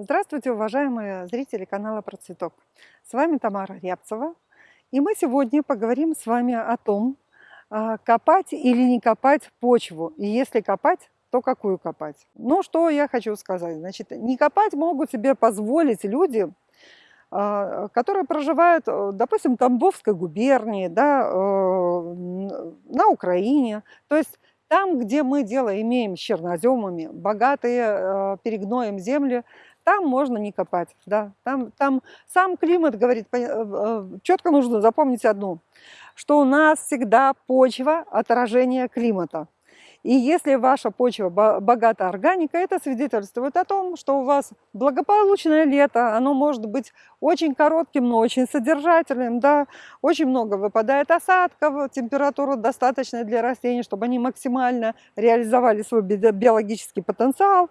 Здравствуйте, уважаемые зрители канала Про Цветок. С вами Тамара Рябцева. И мы сегодня поговорим с вами о том, а, копать или не копать почву. И если копать, то какую копать. Ну, что я хочу сказать. Значит, не копать могут себе позволить люди, а, которые проживают, э, допустим, в Тамбовской губернии, да, э, на Украине. То есть там, где мы дело имеем с черноземами, богатые э, перегноем земли, там можно не копать, да, там, там сам климат говорит, э, э, четко нужно запомнить одну, что у нас всегда почва отражение климата. И если ваша почва богата органикой, это свидетельствует о том, что у вас благополучное лето, оно может быть очень коротким, но очень содержательным, да, очень много выпадает осадков, температура достаточная для растений, чтобы они максимально реализовали свой биологический потенциал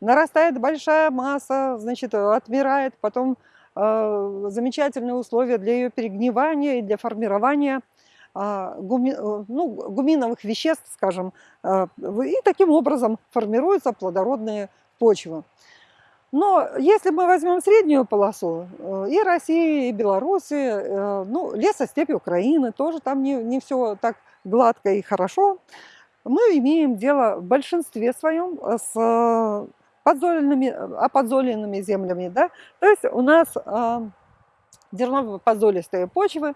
нарастает большая масса, значит, отмирает, потом э, замечательные условия для ее перегнивания и для формирования э, гуми, э, ну, гуминовых веществ, скажем, э, и таким образом формируются плодородные почвы. Но если мы возьмем среднюю полосу, э, и России, и Беларуси, э, ну, лесостепи Украины, тоже там не, не все так гладко и хорошо, мы имеем дело в большинстве своем с подзоленными, оподзоленными землями. Да? То есть у нас э, дерново-подзолистые почвы,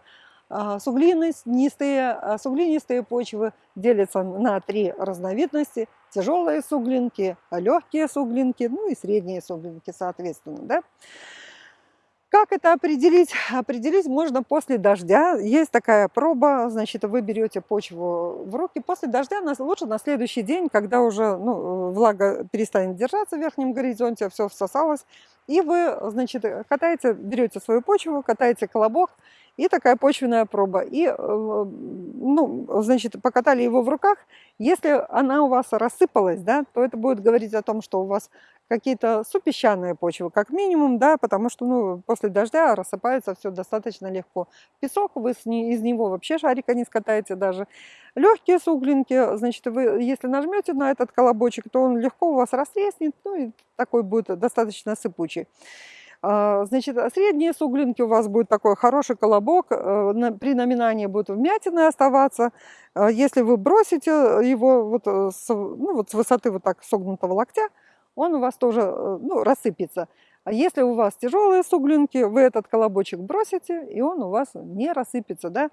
э, суглинистые, э, суглинистые почвы делятся на три разновидности. Тяжелые суглинки, легкие суглинки, ну и средние суглинки, соответственно. Да? Как это определить? Определить можно после дождя. Есть такая проба, значит, вы берете почву в руки. После дождя лучше на следующий день, когда уже ну, влага перестанет держаться в верхнем горизонте, все всосалось. И вы, значит, катаете, берете свою почву, катаете колобок, и такая почвенная проба. И, э, ну, значит, покатали его в руках. Если она у вас рассыпалась, да, то это будет говорить о том, что у вас какие-то супесчаные почвы, как минимум, да, потому что ну, после дождя рассыпается все достаточно легко. Песок, вы из него вообще шарика не скатаете даже. Легкие суглинки, значит, вы если нажмете на этот колобочек, то он легко у вас растреснет, ну и такой будет достаточно сыпучий. А, значит, средние суглинки у вас будет такой хороший колобок, э, при номинании будут вмятины оставаться. А, если вы бросите его вот э, с, ну, вот с высоты вот так согнутого локтя, он у вас тоже э, ну, рассыпется. А если у вас тяжелые суглинки, вы этот колобочек бросите, и он у вас не рассыпется. Да?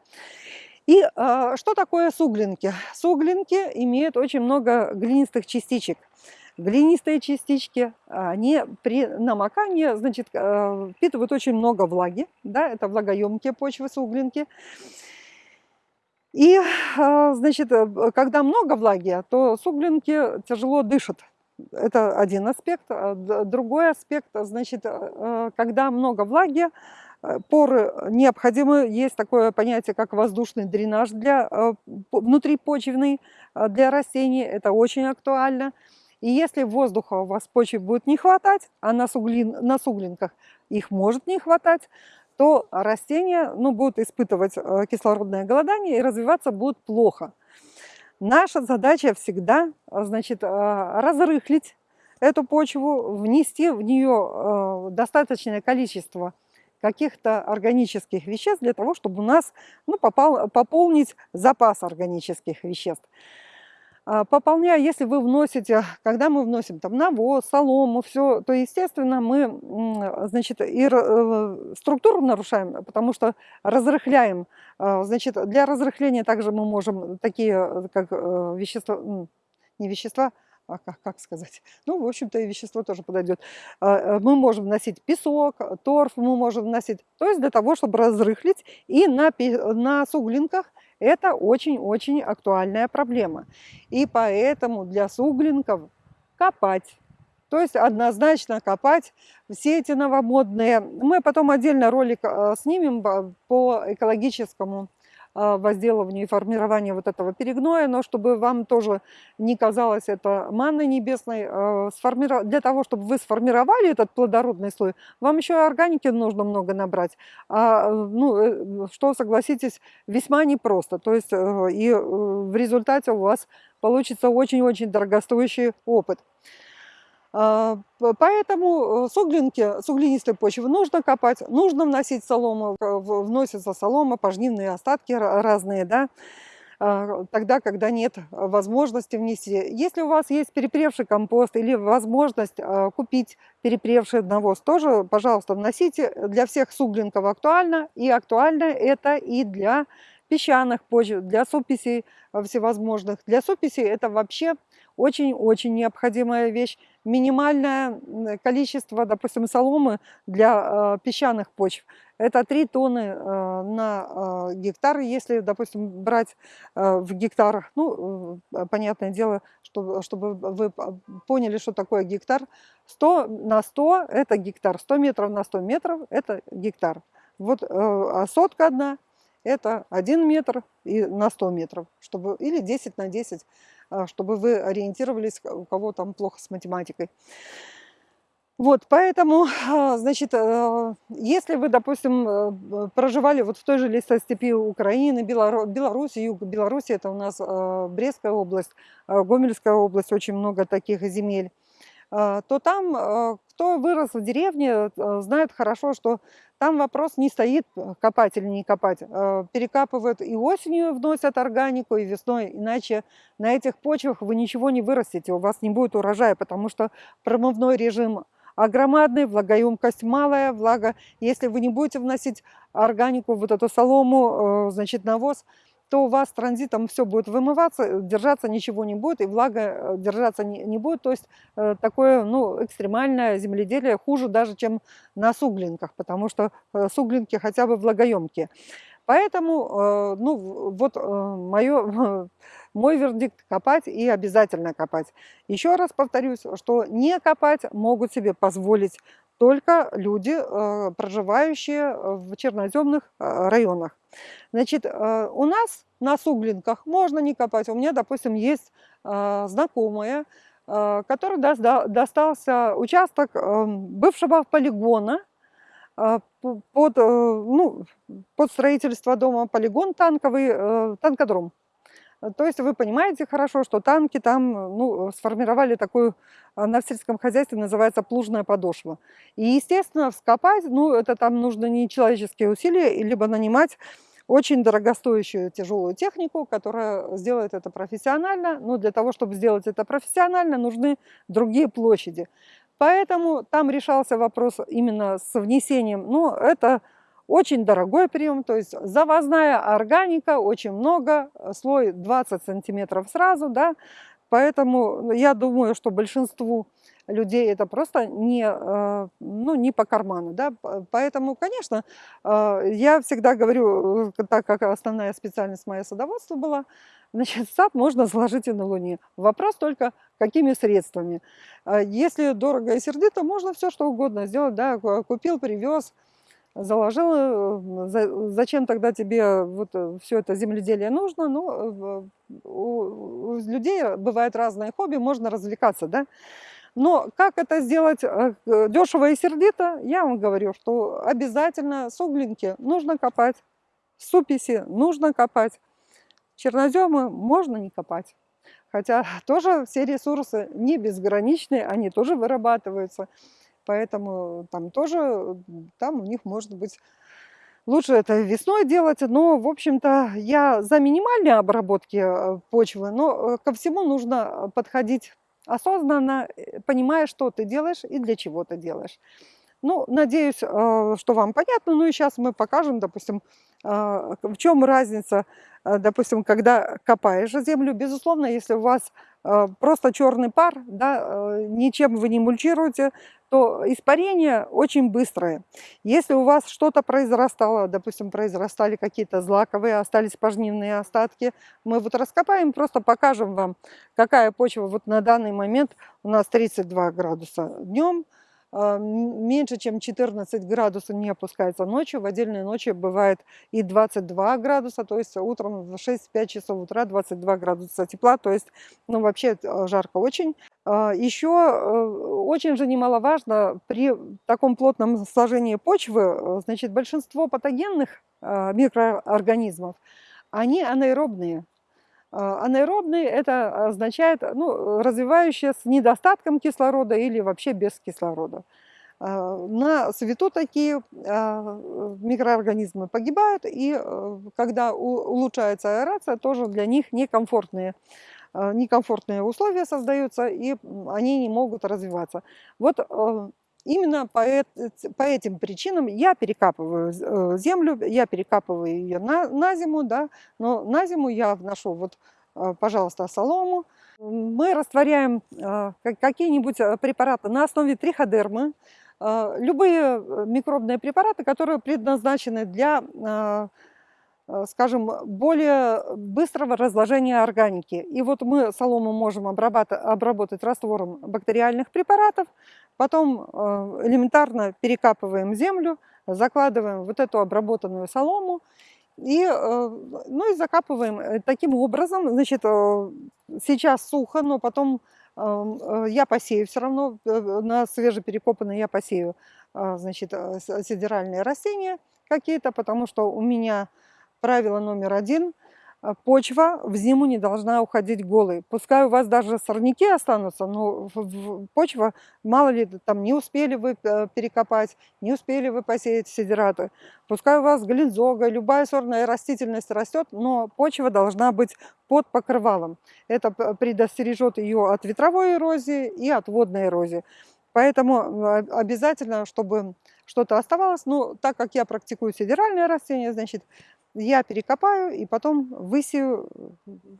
И э, что такое суглинки? Суглинки имеют очень много глинистых частичек. Глинистые частички, они при намокании, значит, э, впитывают очень много влаги, да, это влагоемкие почвы, суглинки. И, э, значит, э, когда много влаги, то суглинки тяжело дышат, это один аспект. А другой аспект, значит, э, когда много влаги, э, поры необходимы. Есть такое понятие, как воздушный дренаж для, э, внутрипочвенный для растений. Это очень актуально. И если воздуха у вас в почве будет не хватать, а на, суглин, на суглинках их может не хватать, то растения ну, будут испытывать кислородное голодание и развиваться будут плохо. Наша задача всегда, а, значит, а, разрыхлить эту почву, внести в нее а, достаточное количество каких-то органических веществ для того, чтобы у нас ну, попал, пополнить запас органических веществ. А, пополняя, если вы вносите, когда мы вносим там навоз, солому, все, то, естественно, мы, значит, и э, структуру нарушаем, потому что разрыхляем. А, значит, для разрыхления также мы можем такие, э, как э, вещества, не вещества, а как, как сказать, ну, в общем-то, и вещество тоже подойдет. А, мы можем вносить песок, торф мы можем вносить, то есть для того, чтобы разрыхлить, и на, на суглинках это очень-очень актуальная проблема. И поэтому для суглинков копать. То есть однозначно копать все эти новомодные. Мы потом отдельно ролик э, снимем по экологическому возделыванию и формированию вот этого перегноя, но чтобы вам тоже не казалось это манной небесной, а, для того, чтобы вы сформировали этот плодородный слой, вам еще и органики нужно много набрать, а, ну, э, что, согласитесь, весьма непросто. То есть э, и э, в результате у вас получится очень-очень дорогостоящий опыт. А, поэтому суглинки, суглинистые почвы нужно копать, нужно вносить солому, вносится солома, пожнивные остатки разные, да, а, тогда, когда нет возможности внести. Если у вас есть перепревший компост или возможность купить перепревший навоз, тоже, пожалуйста, вносите. Для всех суглинков актуально, и актуально это и для песчаных почв, для суписей всевозможных. Для суписей это вообще очень-очень необходимая вещь. Минимальное количество, допустим, соломы для э, песчаных почв – это 3 тонны э, на э, гектар. Если, допустим, брать э, в гектар, ну, э, понятное дело, что, чтобы вы поняли, что такое гектар, 100 на 100 – это гектар, 100 метров на 100 метров – это гектар. Вот э, сотка одна – это 1 метр и на 100 метров, чтобы, или 10 на 10 а, чтобы вы ориентировались, у кого там плохо с математикой. Вот, поэтому, а, значит, э, если вы, допустим, проживали вот в той же лесостепи Украины, Беларуси, юг Беларуси, это у нас Брестская область, Гомельская область, очень много таких земель, то там, кто вырос в деревне, знает хорошо, что там вопрос не стоит, э, копать или не копать. Э, перекапывают и осенью вносят органику, и весной. Иначе на этих почвах вы ничего не вырастете, у вас не будет урожая, потому что промывной режим огромадный, влагоемкость малая, влага. Если вы не будете вносить органику, вот эту солому, э, значит, навоз, то у вас транзитом все будет вымываться, держаться ничего не будет, и влага э, держаться не, будет. То есть э, такое ну, экстремальное земледелие хуже даже, чем на суглинках, потому что э, суглинки хотя бы влагоемкие. Поэтому, ну, вот мое, мой вердикт – копать и обязательно копать. Еще раз повторюсь, что не копать могут себе позволить только люди, проживающие в черноземных районах. Значит, э, у нас на суглинках можно не копать. У меня, допустим, есть э, знакомая, э, которой достался участок бывшего полигона под, ну, под строительство дома полигон танковый, танкодром. То есть вы понимаете хорошо, что танки там ну, сформировали такую, на сельском хозяйстве называется плужная подошва. И, естественно, вскопать, ну, это там нужно не человеческие усилия, либо нанимать очень дорогостоящую тяжелую технику, которая сделает это профессионально. Но для того, чтобы сделать это профессионально, нужны другие площади. Поэтому там решался вопрос именно с внесением. Ну, это очень дорогой прием, то есть завозная органика, очень много, слой 20 сантиметров сразу, да, поэтому я думаю, что большинству людей это просто не, э, ну, не по карману. Да? Поэтому, конечно, э, я всегда говорю, э, так как основная специальность моя садоводство была, значит, сад можно заложить и на Луне. Вопрос только, какими средствами. Если дорого и сердито, можно все что угодно сделать. Да? Купил, привез, заложил. Зачем тогда тебе вот все это земледелие нужно? Ну, у людей бывают разные хобби, можно развлекаться, да? Но как это сделать э, дешево и сердито, я вам говорю, что обязательно суглинки нужно копать, суписи нужно копать, черноземы можно не копать. Хотя тоже все ресурсы не безграничные, они тоже вырабатываются. Поэтому там тоже, там у них может быть Лучше это весной делать, но, в общем-то, я за минимальные обработки э, почвы, но э, ко всему нужно подходить осознанно э, понимая, что ты делаешь и для чего ты делаешь. Ну, надеюсь, э, что вам понятно. Ну и сейчас мы покажем, допустим, э, в чем разница, допустим, когда копаешь землю. Безусловно, если у вас просто черный пар, да, ничем вы не мульчируете, то испарение очень быстрое. Если у вас что-то произрастало, допустим, произрастали какие-то злаковые, остались пожнивные остатки, мы вот раскопаем, просто покажем вам, какая почва вот на данный момент у нас 32 градуса днем, меньше, чем 14 градусов не опускается ночью. В отдельные ночи бывает и 22 градуса, то есть утром в 6-5 часов утра 22 градуса тепла, то есть ну, вообще э, жарко очень. А, Еще э, очень же немаловажно при таком плотном сложении почвы, э, значит, большинство патогенных микроорганизмов, они анаэробные. А анаэробный – это означает ну, развивающие с недостатком кислорода или вообще без кислорода. А, на свету такие а, микроорганизмы погибают, и когда улучшается аэрация, тоже для них некомфортные, некомфортные условия создаются, и они не могут развиваться. Вот именно по, по этим причинам я перекапываю э, землю, я перекапываю ее на, на зиму, да, но на зиму я вношу, вот, пожалуйста, солому. Мы растворяем какие-нибудь препараты на основе триходермы, любые э, микробные препараты, которые предназначены для, скажем, более быстрого разложения органики. И вот мы солому можем обработать раствором бактериальных препаратов, потом элементарно перекапываем землю, закладываем вот эту обработанную солому, и, э, ну и закапываем э, таким образом. Значит, сейчас сухо, но потом Э, я посею все равно, э, на свежеперекопанные я посею значит, э, сидеральные растения какие-то, потому что у меня правило номер один – почва в зиму не должна уходить голой. Пускай у вас даже сорняки останутся, но почва, мало ли, там не успели вы э, перекопать, не успели вы посеять сидираты. Пускай у вас глинзога, любая сорная растительность растет, но почва должна быть под покрывалом. Это предостережет ее от ветровой эрозии и от водной эрозии. Поэтому а, обязательно, чтобы что-то оставалось, ну, так как я практикую сидеральное растение, значит, я перекопаю и потом высею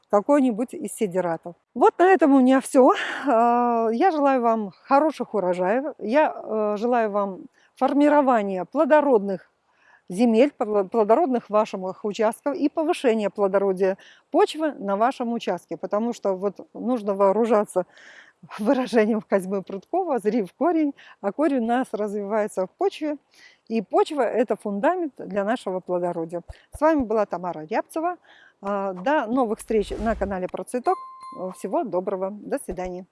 какой-нибудь из сидератов. Вот на этом у меня все. А, я желаю вам хороших урожаев. Я э, желаю вам формирования плодородных земель, плодородных ваших участков и повышения плодородия почвы на вашем участке. Потому что вот нужно вооружаться выражением Козьмы Прудкова «зри в корень», а корень у нас развивается в почве, и почва – это фундамент для нашего плодородия. С вами была Тамара Рябцева. А, до новых встреч на канале Процветок. Всего доброго. До свидания.